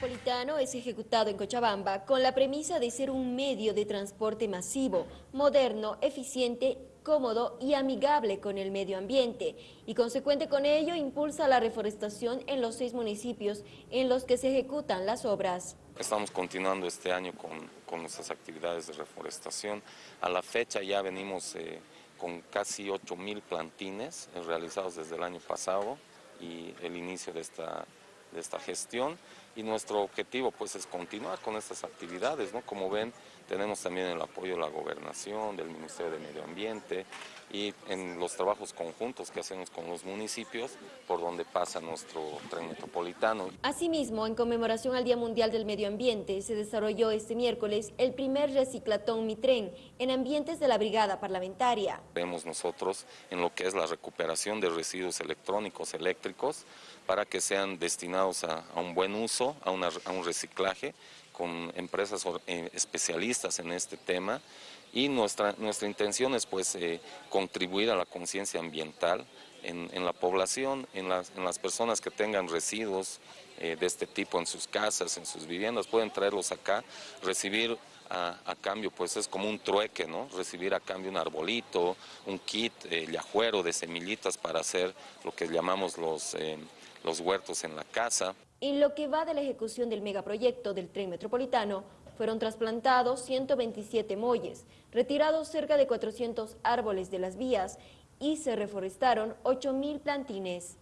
metropolitano es ejecutado en Cochabamba con la premisa de ser un medio de transporte masivo, moderno, eficiente, cómodo y amigable con el medio ambiente y consecuente con ello impulsa la reforestación en los seis municipios en los que se ejecutan las obras. Estamos continuando este año con, con nuestras actividades de reforestación. A la fecha ya venimos eh, con casi 8 mil plantines realizados desde el año pasado y el inicio de esta de esta gestión y nuestro objetivo pues es continuar con estas actividades, ¿no? Como ven, tenemos también el apoyo de la gobernación, del Ministerio de Medio Ambiente y en los trabajos conjuntos que hacemos con los municipios por donde pasa nuestro tren metropolitano. Asimismo, en conmemoración al Día Mundial del Medio Ambiente, se desarrolló este miércoles el primer reciclatón Mi Tren en ambientes de la Brigada Parlamentaria. Vemos nosotros en lo que es la recuperación de residuos electrónicos, eléctricos, para que sean destinados a, un buen uso, a, a un reciclaje con empresas eh, especialistas en este tema y nuestra, nuestra intención es pues eh, contribuir a la conciencia ambiental en, en, la población, en las, en las, personas que tengan residuos eh, de este tipo en sus casas, en sus viviendas, pueden traerlos acá, recibir a, a, cambio, pues es como un trueque, ¿no? Recibir a cambio un arbolito, un kit, el ajuero de semillitas para hacer lo que llamamos los, los huertos en la casa. En lo que va de la ejecución del megaproyecto del tren metropolitano, fueron trasplantados 127 molles, retirados cerca de 400 árboles de las vías y se reforestaron 8.000 plantines.